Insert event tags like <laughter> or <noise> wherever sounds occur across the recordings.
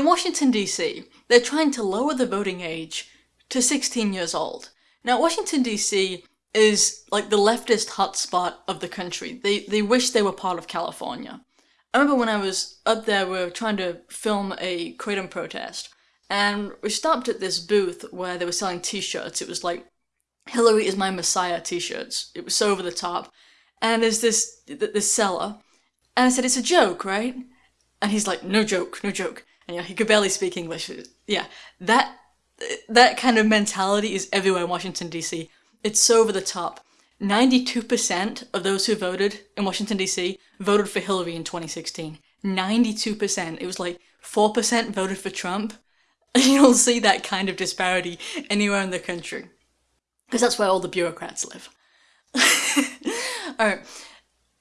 in Washington DC, they're trying to lower the voting age to 16 years old. Now, Washington DC is like the leftist hotspot of the country. They they wish they were part of California. I remember when I was up there, we were trying to film a Kratom protest, and we stopped at this booth where they were selling T-shirts. It was like Hillary is my Messiah T-shirts. It was so over the top, and there's this this seller, and I said it's a joke, right? And he's like, no joke, no joke. And yeah, he could barely speak English. Yeah, that that kind of mentality is everywhere in Washington D.C. It's so over the top. 92% of those who voted in Washington DC voted for Hillary in 2016. 92%. It was like 4% voted for Trump. <laughs> You don't see that kind of disparity anywhere in the country. Because that's where all the bureaucrats live. <laughs> Alright.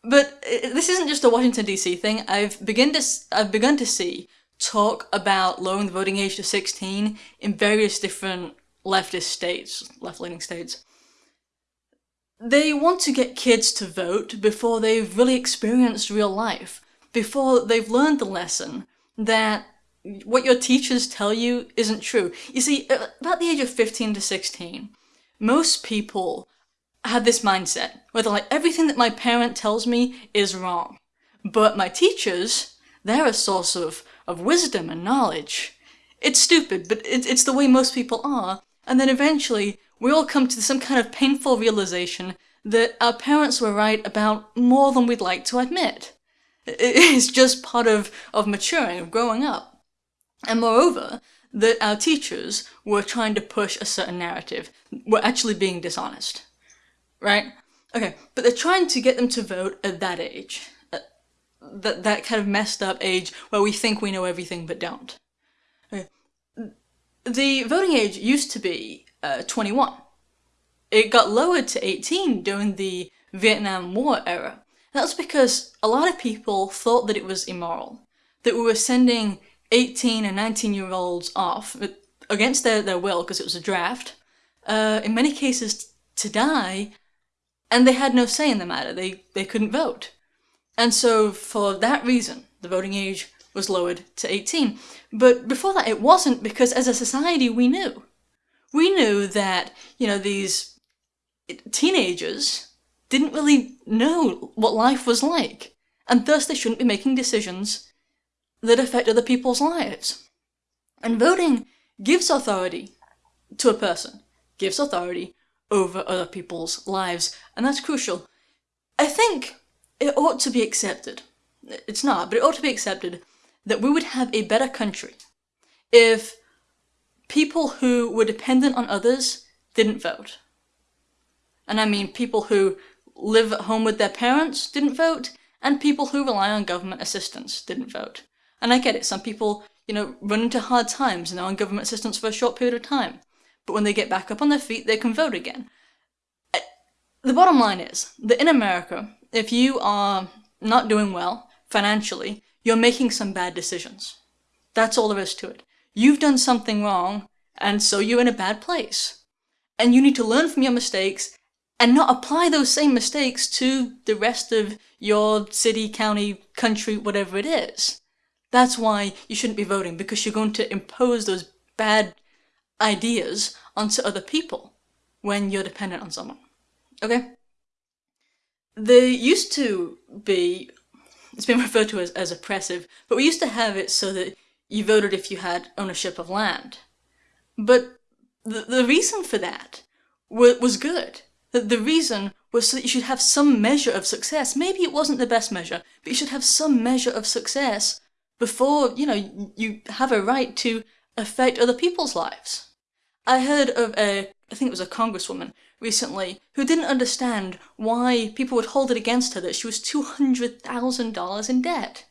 But uh, this isn't just a Washington DC thing. I've begun to I've begun to see talk about lowering the voting age to 16 in various different leftist states, left-leaning states. They want to get kids to vote before they've really experienced real life, before they've learned the lesson that what your teachers tell you isn't true. You see, about the age of 15 to 16, most people have this mindset where they're like, everything that my parent tells me is wrong. But my teachers, they're a source of, of wisdom and knowledge. It's stupid, but it, it's the way most people are. And then eventually, we all come to some kind of painful realization that our parents were right about more than we'd like to admit. <laughs> It's just part of, of maturing, of growing up. And moreover, that our teachers were trying to push a certain narrative, were actually being dishonest. Right? Okay, but they're trying to get them to vote at that age. That, that kind of messed up age where we think we know everything but don't. Okay. The voting age used to be uh, 21. It got lowered to 18 during the Vietnam War era. That's because a lot of people thought that it was immoral, that we were sending 18 and 19 year olds off against their, their will because it was a draft, uh, in many cases to die, and they had no say in the matter. They, they couldn't vote. And so for that reason, the voting age was lowered to 18. But before that, it wasn't because as a society we knew we knew that, you know, these teenagers didn't really know what life was like, and thus they shouldn't be making decisions that affect other people's lives. And voting gives authority to a person, gives authority over other people's lives, and that's crucial. I think it ought to be accepted, it's not, but it ought to be accepted that we would have a better country if people who were dependent on others didn't vote. And I mean people who live at home with their parents didn't vote, and people who rely on government assistance didn't vote. And I get it, some people, you know, run into hard times and they're on government assistance for a short period of time. But when they get back up on their feet, they can vote again. Uh, the bottom line is that in America, if you are not doing well financially, you're making some bad decisions. That's all there is to it. You've done something wrong, and so you're in a bad place. And you need to learn from your mistakes and not apply those same mistakes to the rest of your city, county, country, whatever it is. That's why you shouldn't be voting, because you're going to impose those bad ideas onto other people when you're dependent on someone. Okay? There used to be, it's been referred to as, as oppressive, but we used to have it so that you voted if you had ownership of land. But the, the reason for that was good. The, the reason was so that you should have some measure of success. Maybe it wasn't the best measure, but you should have some measure of success before, you know, you have a right to affect other people's lives. I heard of a, I think it was a congresswoman recently, who didn't understand why people would hold it against her that she was $200,000 in debt.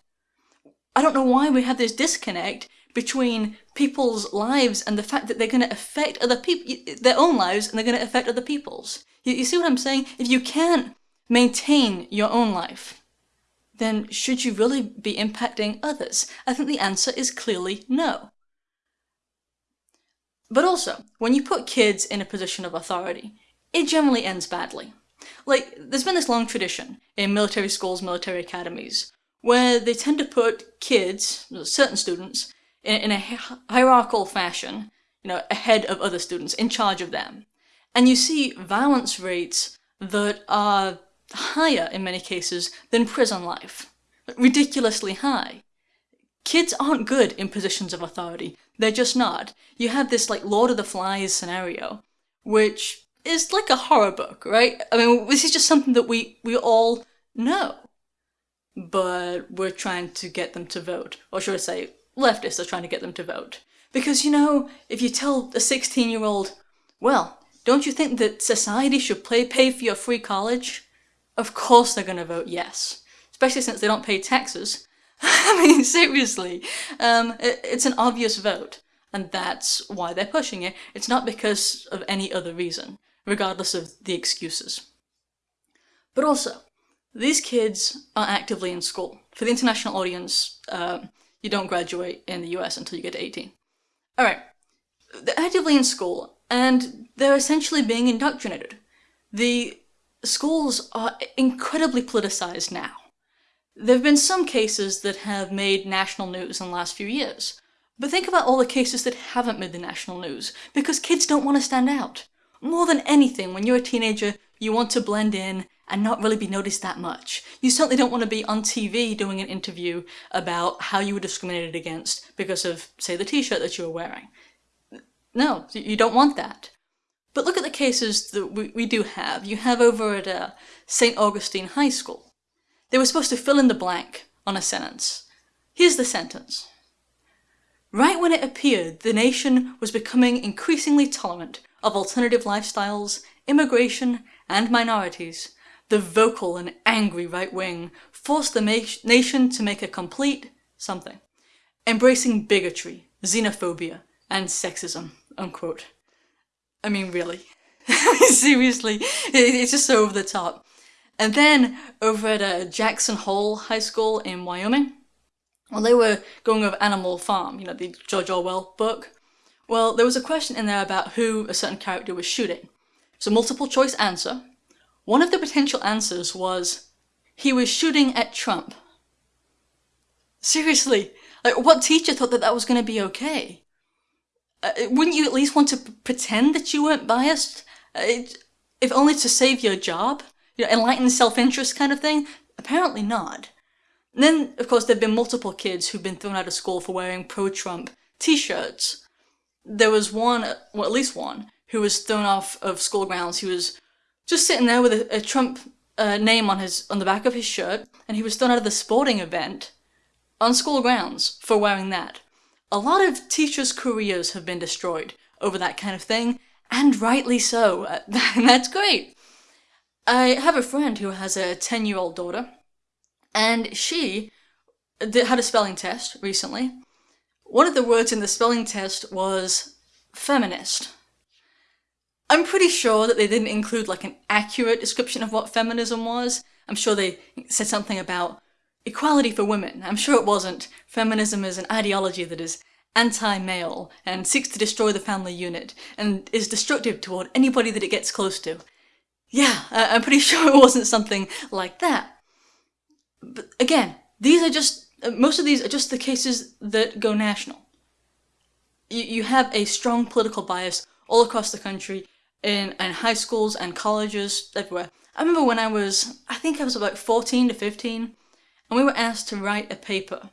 I don't know why we have this disconnect between people's lives and the fact that they're going to affect other people, their own lives, and they're going to affect other people's. You, you see what I'm saying? If you can't maintain your own life, then should you really be impacting others? I think the answer is clearly no. But also, when you put kids in a position of authority, it generally ends badly. Like, there's been this long tradition in military schools, military academies, where they tend to put kids, certain students, in, in a hierarchical fashion, you know, ahead of other students, in charge of them. And you see violence rates that are higher in many cases than prison life. Ridiculously high. Kids aren't good in positions of authority. They're just not. You have this like Lord of the Flies scenario, which is like a horror book, right? I mean, this is just something that we, we all know. But we're trying to get them to vote. Or should I say, leftists are trying to get them to vote. Because, you know, if you tell a 16 year old, well, don't you think that society should play, pay for your free college? Of course they're going to vote yes. Especially since they don't pay taxes. <laughs> I mean, seriously. Um, it, it's an obvious vote. And that's why they're pushing it. It's not because of any other reason, regardless of the excuses. But also, these kids are actively in school. For the international audience, uh, you don't graduate in the US until you get to 18. Alright, they're actively in school, and they're essentially being indoctrinated. The schools are incredibly politicized now. There have been some cases that have made national news in the last few years, but think about all the cases that haven't made the national news, because kids don't want to stand out. More than anything, when you're a teenager, you want to blend in and not really be noticed that much. You certainly don't want to be on TV doing an interview about how you were discriminated against because of, say, the t-shirt that you were wearing. No, you don't want that. But look at the cases that we, we do have. You have over at uh, St. Augustine High School. They were supposed to fill in the blank on a sentence. Here's the sentence. Right when it appeared the nation was becoming increasingly tolerant of alternative lifestyles, immigration, and minorities, the vocal and angry right wing forced the nation to make a complete something, embracing bigotry, xenophobia, and sexism, unquote. I mean, really. <laughs> Seriously, it's just so over the top. And then over at uh, Jackson Hole High School in Wyoming, well, they were going over Animal Farm, you know, the George Orwell book. Well, there was a question in there about who a certain character was shooting. A multiple choice answer, one of the potential answers was, he was shooting at Trump. Seriously, like, what teacher thought that that was going to be okay? Uh, wouldn't you at least want to pretend that you weren't biased? Uh, it, if only to save your job? You know, enlightened self-interest kind of thing? Apparently not. And then, of course, there have been multiple kids who've been thrown out of school for wearing pro-Trump t-shirts. There was one, well, at least one, who was thrown off of school grounds. He was just sitting there with a, a Trump uh, name on his on the back of his shirt, and he was thrown out of the sporting event on school grounds for wearing that. A lot of teachers' careers have been destroyed over that kind of thing, and rightly so. <laughs> That's great. I have a friend who has a 10-year-old daughter, and she had a spelling test recently. One of the words in the spelling test was feminist. I'm pretty sure that they didn't include like an accurate description of what feminism was. I'm sure they said something about equality for women. I'm sure it wasn't. Feminism is an ideology that is anti-male and seeks to destroy the family unit and is destructive toward anybody that it gets close to. Yeah, I'm pretty <laughs> sure it wasn't something like that. But again, these are just, uh, most of these are just the cases that go national. You, you have a strong political bias all across the country in, in high schools and colleges, everywhere. I remember when I was, I think I was about 14 to 15, and we were asked to write a paper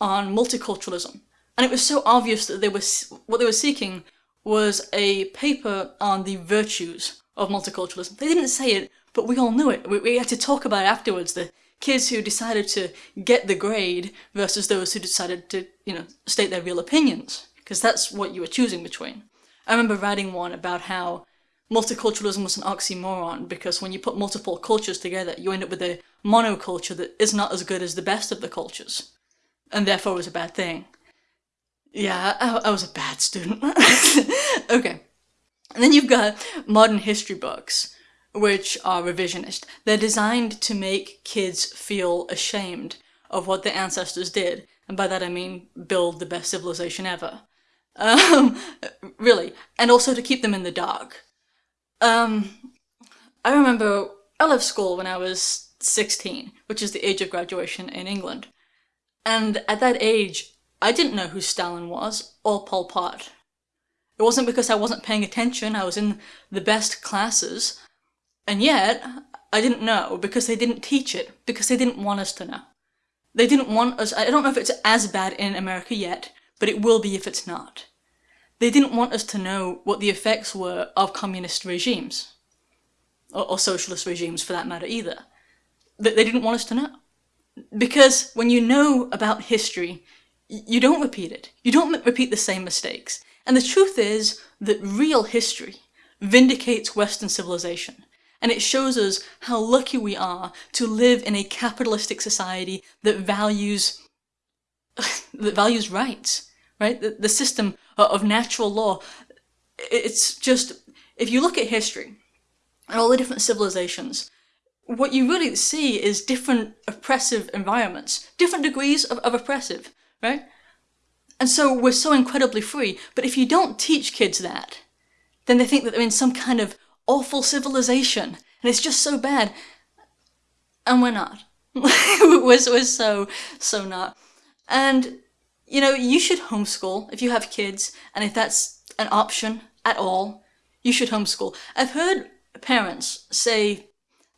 on multiculturalism. And it was so obvious that they were, what they were seeking was a paper on the virtues of multiculturalism. They didn't say it, but we all knew it. We, we had to talk about it afterwards, the kids who decided to get the grade versus those who decided to, you know, state their real opinions. Because that's what you were choosing between. I remember writing one about how multiculturalism was an oxymoron because when you put multiple cultures together, you end up with a monoculture that is not as good as the best of the cultures, and therefore was a bad thing. Yeah, I, I was a bad student. <laughs> okay. And then you've got modern history books, which are revisionist. They're designed to make kids feel ashamed of what their ancestors did, and by that I mean build the best civilization ever. Um, <laughs> really. And also to keep them in the dark. Um, I remember I left school when I was 16, which is the age of graduation in England. And at that age, I didn't know who Stalin was or Pol Pot. It wasn't because I wasn't paying attention, I was in the best classes, and yet I didn't know because they didn't teach it, because they didn't want us to know. They didn't want us, I don't know if it's as bad in America yet, but it will be if it's not. They didn't want us to know what the effects were of communist regimes, or, or socialist regimes for that matter either. They, they didn't want us to know. Because when you know about history, you don't repeat it. You don't repeat the same mistakes. And the truth is that real history vindicates Western civilization. And it shows us how lucky we are to live in a capitalistic society that values <laughs> that values rights, right? The, the system of natural law. It's just, if you look at history and all the different civilizations, what you really see is different oppressive environments, different degrees of, of oppressive, right? And so we're so incredibly free. But if you don't teach kids that, then they think that they're in some kind of awful civilization and it's just so bad. And we're not. <laughs> we're, we're so, so not. And, you know, you should homeschool if you have kids and if that's an option at all, you should homeschool. I've heard parents say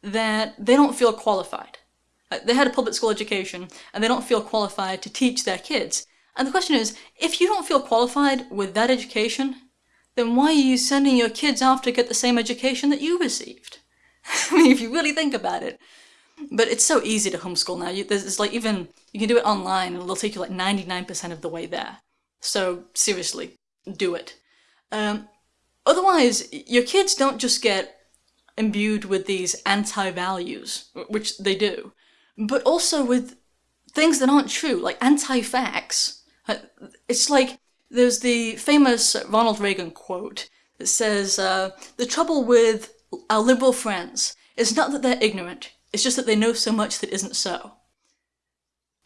that they don't feel qualified. They had a public school education and they don't feel qualified to teach their kids. And the question is, if you don't feel qualified with that education, then why are you sending your kids off to get the same education that you received? <laughs> I mean, if you really think about it. But it's so easy to homeschool now. You, there's, like even, you can do it online and it'll take you like 99% of the way there. So seriously, do it. Um, otherwise, your kids don't just get imbued with these anti-values, which they do, but also with things that aren't true, like anti-facts. It's like there's the famous Ronald Reagan quote that says, uh, the trouble with our liberal friends is not that they're ignorant, it's just that they know so much that isn't so.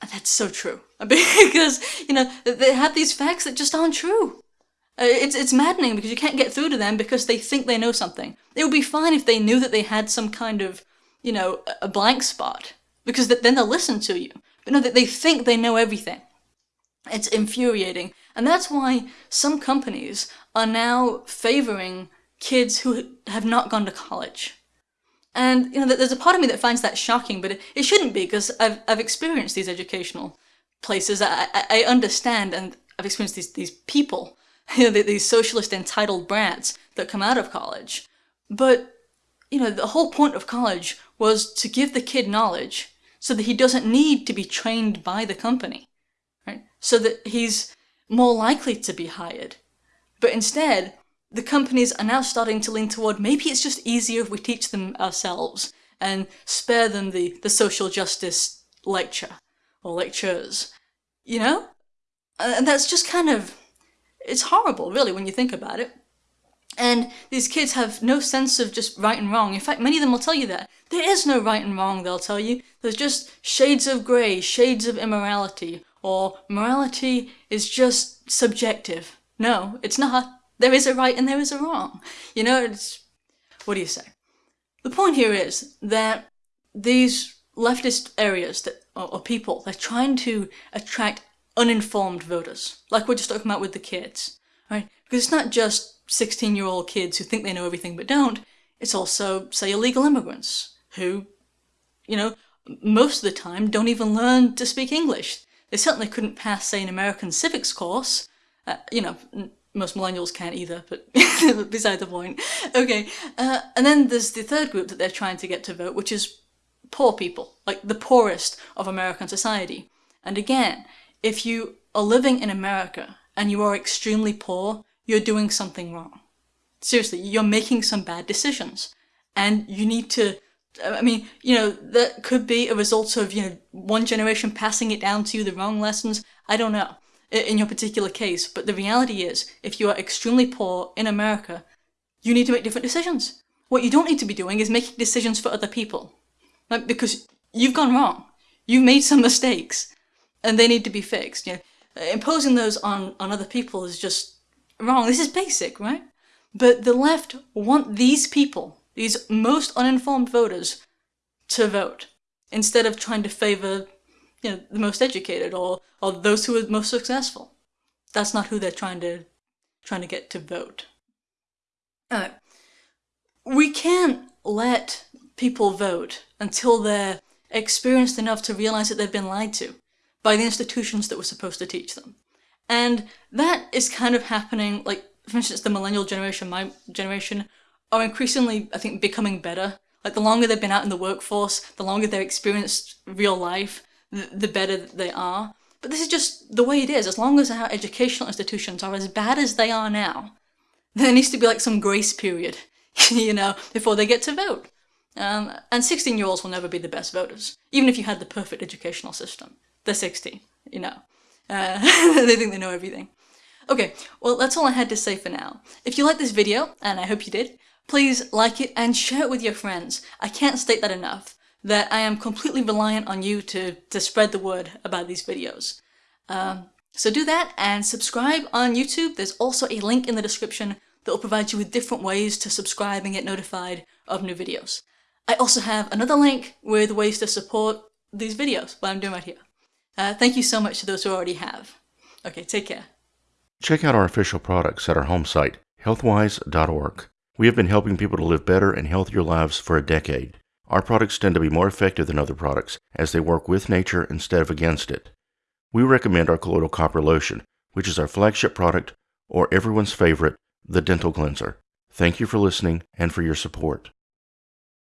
And that's so true. <laughs> because, you know, they have these facts that just aren't true. Uh, it's, it's maddening because you can't get through to them because they think they know something. It would be fine if they knew that they had some kind of, you know, a blank spot, because then they'll listen to you. But no, they think they know everything. It's infuriating. And that's why some companies are now favoring kids who have not gone to college. And, you know, there's a part of me that finds that shocking, but it, it shouldn't be because I've, I've experienced these educational places. I, I, I understand and I've experienced these, these people, <laughs> you know, these socialist entitled brats that come out of college. But, you know, the whole point of college was to give the kid knowledge so that he doesn't need to be trained by the company? So that he's more likely to be hired. But instead, the companies are now starting to lean toward maybe it's just easier if we teach them ourselves and spare them the, the social justice lecture or lectures, you know? And that's just kind of, it's horrible really when you think about it. And these kids have no sense of just right and wrong. In fact, many of them will tell you that. There is no right and wrong, they'll tell you. There's just shades of grey, shades of immorality, or morality is just subjective. No, it's not. There is a right and there is a wrong. You know, it's, what do you say? The point here is that these leftist areas that, or, or people, they're trying to attract uninformed voters, like we're just talking about with the kids, right? Because it's not just 16 year old kids who think they know everything but don't, it's also, say, illegal immigrants who, you know, most of the time don't even learn to speak English. They certainly couldn't pass, say, an American civics course. Uh, you know, most millennials can't either, but <laughs> beside the point. Okay, uh, and then there's the third group that they're trying to get to vote, which is poor people, like the poorest of American society. And again, if you are living in America and you are extremely poor, you're doing something wrong. Seriously, you're making some bad decisions. And you need to, I mean, you know, that could be a result of, you know, one generation passing it down to you, the wrong lessons. I don't know in your particular case, but the reality is, if you are extremely poor in America, you need to make different decisions. What you don't need to be doing is making decisions for other people. Right? Because you've gone wrong. You've made some mistakes, and they need to be fixed. You know, imposing those on, on other people is just wrong. This is basic, right? But the left want these people, these most uninformed voters, to vote, instead of trying to favor you know, the most educated or, or those who are most successful. That's not who they're trying to trying to get to vote. We can't let people vote until they're experienced enough to realize that they've been lied to by the institutions that were supposed to teach them. And that is kind of happening, like, for instance, the millennial generation, my generation, are increasingly, I think, becoming better. Like, the longer they've been out in the workforce, the longer they've experienced real life, the, the better they are. But this is just the way it is. As long as our educational institutions are as bad as they are now, there needs to be like some grace period, <laughs> you know, before they get to vote. Um, and 16 year olds will never be the best voters, even if you had the perfect educational system. They're 16, you know. Uh, <laughs> they think they know everything. Okay, well that's all I had to say for now. If you liked this video, and I hope you did, please like it and share it with your friends. I can't state that enough, that I am completely reliant on you to, to spread the word about these videos. Um, so do that and subscribe on YouTube. There's also a link in the description that will provide you with different ways to subscribe and get notified of new videos. I also have another link with ways to support these videos, what I'm doing right here. Uh, thank you so much to those who already have. Okay, take care. Check out our official products at our home site, healthwyze.org. We have been helping people to live better and healthier lives for a decade. Our products tend to be more effective than other products as they work with nature instead of against it. We recommend our colloidal copper lotion, which is our flagship product, or everyone's favorite, the dental cleanser. Thank you for listening and for your support.